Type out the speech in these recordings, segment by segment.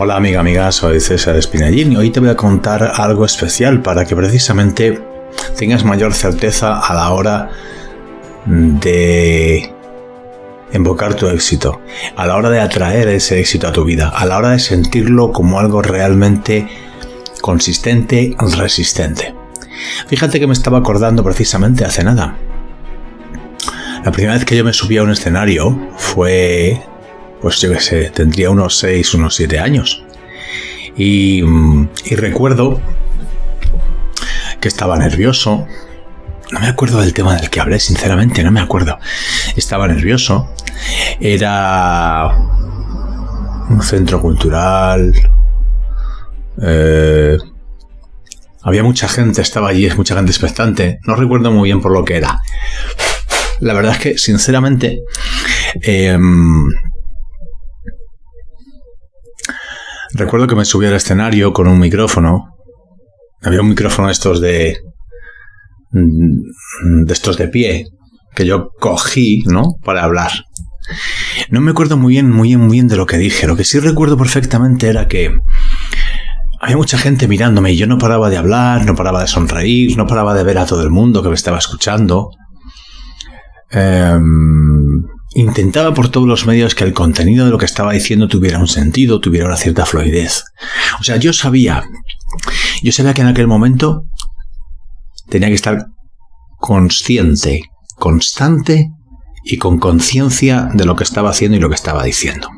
Hola amiga, amiga, soy César Espinallín y hoy te voy a contar algo especial para que precisamente tengas mayor certeza a la hora de invocar tu éxito, a la hora de atraer ese éxito a tu vida, a la hora de sentirlo como algo realmente consistente, resistente. Fíjate que me estaba acordando precisamente hace nada. La primera vez que yo me subí a un escenario fue pues yo qué sé, tendría unos 6, unos 7 años. Y, y, recuerdo que estaba nervioso. No me acuerdo del tema del que hablé, sinceramente, no me acuerdo. Estaba nervioso. Era un centro cultural. Eh, había mucha gente, estaba allí, es mucha gente expectante. No recuerdo muy bien por lo que era. La verdad es que, sinceramente, eh, Recuerdo que me subí al escenario con un micrófono. Había un micrófono de estos de. De estos de pie. Que yo cogí, ¿no? Para hablar. No me acuerdo muy bien, muy bien, muy bien de lo que dije. Lo que sí recuerdo perfectamente era que había mucha gente mirándome y yo no paraba de hablar, no paraba de sonreír, no paraba de ver a todo el mundo que me estaba escuchando. Eh, Intentaba por todos los medios que el contenido de lo que estaba diciendo tuviera un sentido, tuviera una cierta fluidez. O sea, yo sabía, yo sabía que en aquel momento tenía que estar consciente, constante y con conciencia de lo que estaba haciendo y lo que estaba diciendo.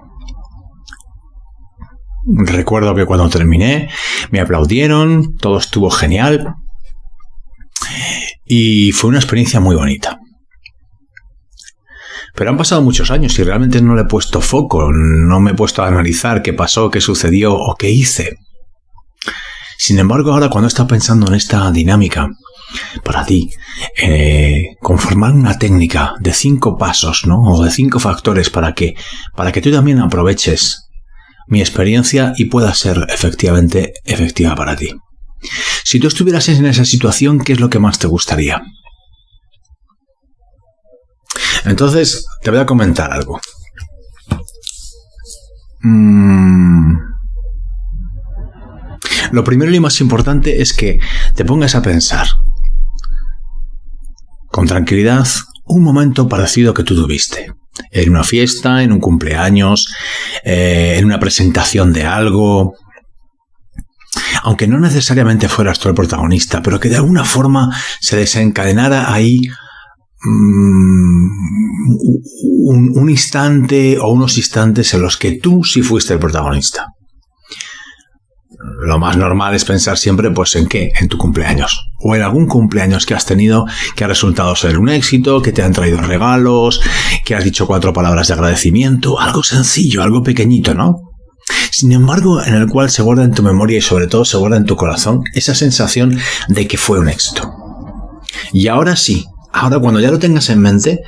Recuerdo que cuando terminé me aplaudieron, todo estuvo genial y fue una experiencia muy bonita. Pero han pasado muchos años y realmente no le he puesto foco, no me he puesto a analizar qué pasó, qué sucedió o qué hice. Sin embargo, ahora cuando he pensando en esta dinámica, para ti, eh, conformar una técnica de cinco pasos, ¿no? O de cinco factores para que, para que tú también aproveches mi experiencia y pueda ser efectivamente efectiva para ti. Si tú estuvieras en esa situación, ¿qué es lo que más te gustaría? Entonces, te voy a comentar algo. Mm. Lo primero y más importante es que te pongas a pensar con tranquilidad un momento parecido que tú tuviste. En una fiesta, en un cumpleaños, eh, en una presentación de algo. Aunque no necesariamente fueras tú el protagonista, pero que de alguna forma se desencadenara ahí Mm, un, instante o unos instantes en los que tú sí fuiste el protagonista. Lo más normal es pensar siempre, pues, ¿en qué? En tu cumpleaños. O en algún cumpleaños que has tenido que ha resultado ser un éxito, que te han traído regalos, que has dicho cuatro palabras de agradecimiento, algo sencillo, algo pequeñito, ¿no? Sin embargo, en el cual se guarda en tu memoria y sobre todo se guarda en tu corazón esa sensación de que fue un éxito. Y ahora sí, Ahora, cuando ya lo tengas en mente,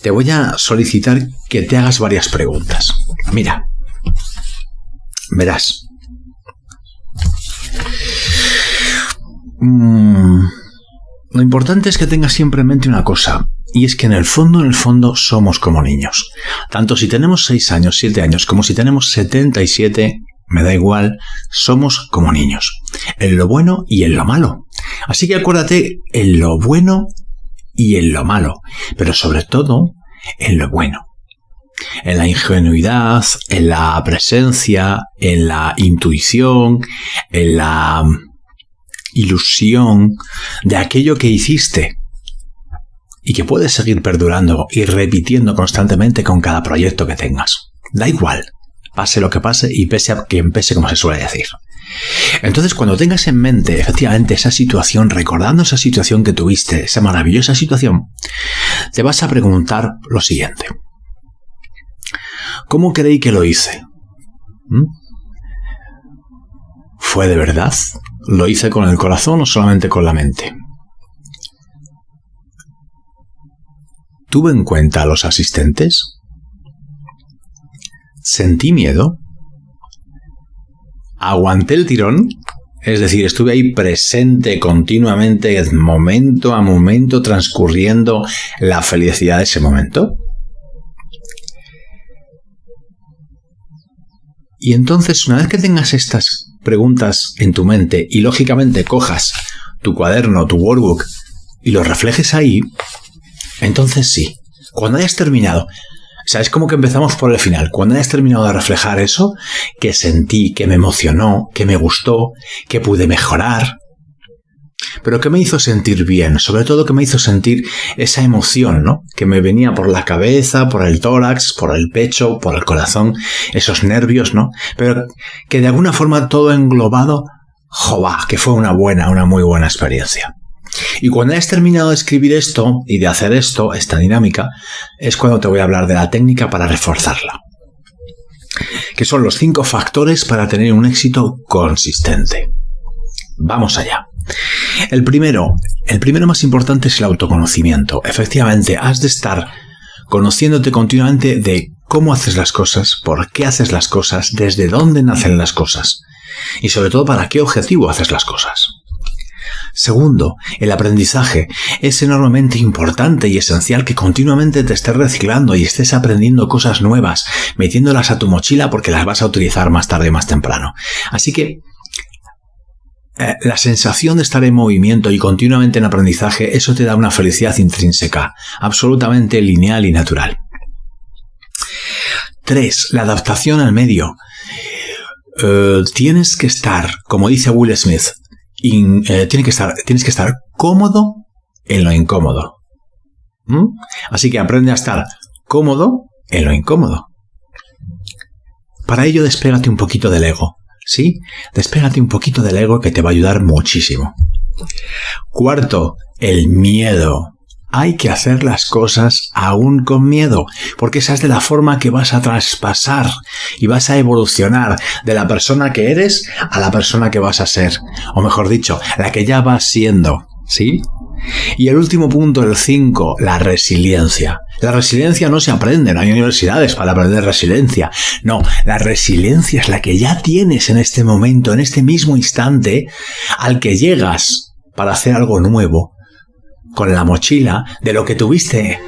te voy a solicitar que te hagas varias preguntas. Mira, verás. Mm, lo importante es que tengas siempre en mente una cosa, y es que en el fondo, en el fondo, somos como niños. Tanto si tenemos 6 años, 7 años, como si tenemos 77, me da igual, somos como niños. En lo bueno y en lo malo. Así que acuérdate, en lo bueno y en lo malo, pero sobre todo en lo bueno. En la ingenuidad, en la presencia, en la intuición, en la ilusión de aquello que hiciste y que puedes seguir perdurando y repitiendo constantemente con cada proyecto que tengas. Da igual, pase lo que pase y pese a que pese como se suele decir. Entonces, cuando tengas en mente efectivamente esa situación, recordando esa situación que tuviste, esa maravillosa situación, te vas a preguntar lo siguiente. ¿Cómo creí que lo hice? ¿Mm? ¿Fue de verdad? ¿Lo hice con el corazón o solamente con la mente? ¿Tuve en cuenta a los asistentes? sentí miedo, aguanté el tirón, es decir, estuve ahí presente continuamente, momento a momento, transcurriendo la felicidad de ese momento. Y entonces, una vez que tengas estas preguntas en tu mente y lógicamente cojas tu cuaderno, tu workbook y lo reflejes ahí, entonces sí, cuando hayas terminado, o sea, es como que empezamos por el final. Cuando hayas terminado de reflejar eso, que sentí, que me emocionó, que me gustó, que pude mejorar, pero que me hizo sentir bien, sobre todo que me hizo sentir esa emoción, ¿no? Que me venía por la cabeza, por el tórax, por el pecho, por el corazón, esos nervios, ¿no? Pero que de alguna forma todo englobado, ¡jova! Que fue una buena, una muy buena experiencia. Y cuando hayas terminado de escribir esto y de hacer esto, esta dinámica, es cuando te voy a hablar de la técnica para reforzarla. Que son los cinco factores para tener un éxito consistente. Vamos allá. El primero, el primero más importante es el autoconocimiento. Efectivamente, has de estar conociéndote continuamente de cómo haces las cosas, por qué haces las cosas, desde dónde nacen las cosas y sobre todo para qué objetivo haces las cosas. Segundo, el aprendizaje. Es enormemente importante y esencial que continuamente te estés reciclando y estés aprendiendo cosas nuevas, metiéndolas a tu mochila porque las vas a utilizar más tarde o más temprano. Así que eh, la sensación de estar en movimiento y continuamente en aprendizaje, eso te da una felicidad intrínseca, absolutamente lineal y natural. 3. La adaptación al medio. Eh, tienes que estar, como dice Will Smith, eh, que estar, tienes que estar cómodo en lo incómodo. ¿Mm? Así que aprende a estar cómodo en lo incómodo. Para ello despégate un poquito del ego. ¿Sí? Despégate un poquito del ego que te va a ayudar muchísimo. Cuarto, el miedo. Hay que hacer las cosas aún con miedo, porque esa es de la forma que vas a traspasar y vas a evolucionar de la persona que eres a la persona que vas a ser, o mejor dicho, la que ya vas siendo, ¿sí? Y el último punto, el 5, la resiliencia. La resiliencia no se aprende, no hay universidades para aprender resiliencia. No, la resiliencia es la que ya tienes en este momento, en este mismo instante, al que llegas para hacer algo nuevo, con la mochila de lo que tuviste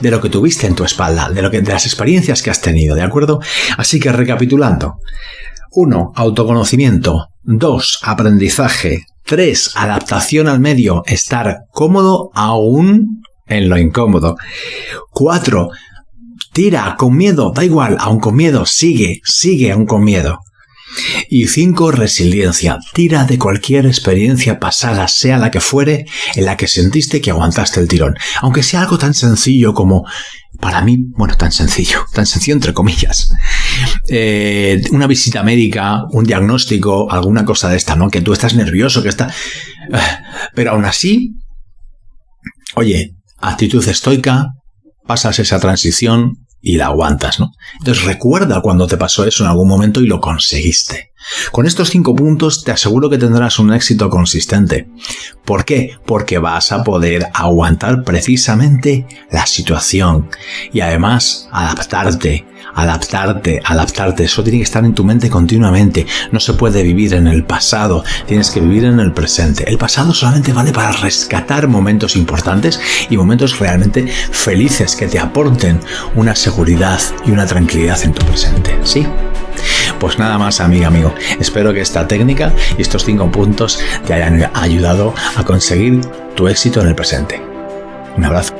de lo que tuviste en tu espalda, de, lo que, de las experiencias que has tenido, ¿de acuerdo? Así que recapitulando. 1. Autoconocimiento. 2. Aprendizaje. 3. Adaptación al medio. Estar cómodo aún en lo incómodo. 4. Tira con miedo. Da igual, aún con miedo. Sigue, sigue aún con miedo. Y 5. Resiliencia. Tira de cualquier experiencia pasada, sea la que fuere, en la que sentiste que aguantaste el tirón. Aunque sea algo tan sencillo como, para mí, bueno, tan sencillo, tan sencillo entre comillas. Eh, una visita médica, un diagnóstico, alguna cosa de esta, ¿no? Que tú estás nervioso, que está... Eh, pero aún así, oye, actitud estoica, pasas esa transición, y la aguantas, ¿no? Entonces recuerda cuando te pasó eso en algún momento y lo conseguiste. Con estos cinco puntos te aseguro que tendrás un éxito consistente. ¿Por qué? Porque vas a poder aguantar precisamente la situación y además adaptarte, adaptarte, adaptarte. Eso tiene que estar en tu mente continuamente. No se puede vivir en el pasado, tienes que vivir en el presente. El pasado solamente vale para rescatar momentos importantes y momentos realmente felices que te aporten una seguridad y una tranquilidad en tu presente. ¿Sí? Pues nada más, amiga, amigo. Espero que esta técnica y estos cinco puntos te hayan ayudado a conseguir tu éxito en el presente. Un abrazo.